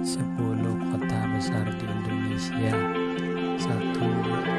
10 kota besar di Indonesia. 1